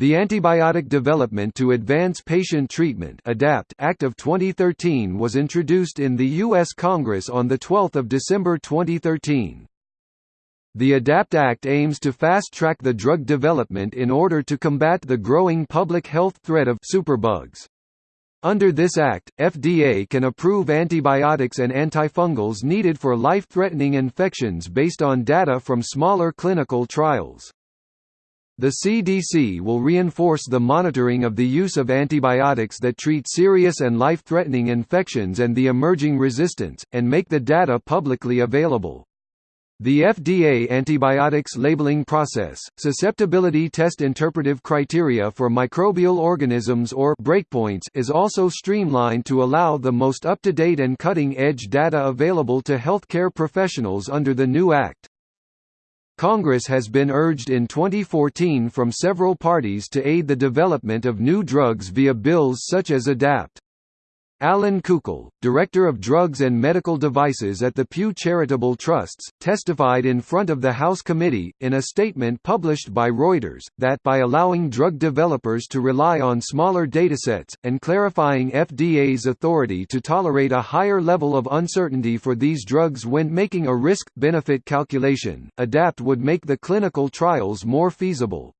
The Antibiotic Development to Advance Patient Treatment ADAPT Act of 2013 was introduced in the U.S. Congress on 12 December 2013. The ADAPT Act aims to fast-track the drug development in order to combat the growing public health threat of superbugs. Under this act, FDA can approve antibiotics and antifungals needed for life-threatening infections based on data from smaller clinical trials. The CDC will reinforce the monitoring of the use of antibiotics that treat serious and life-threatening infections and the emerging resistance, and make the data publicly available. The FDA antibiotics labeling process, susceptibility test interpretive criteria for microbial organisms or breakpoints is also streamlined to allow the most up-to-date and cutting-edge data available to healthcare professionals under the new act. Congress has been urged in 2014 from several parties to aid the development of new drugs via bills such as ADAPT. Allan Coukell, Director of Drugs and Medical Devices at the Pew Charitable Trusts, testified in front of the House committee, in a statement published by Reuters, that by allowing drug developers to rely on smaller datasets, and clarifying FDA's authority to tolerate a higher level of uncertainty for these drugs when making a risk-benefit calculation, ADAPT would make the clinical trials more feasible.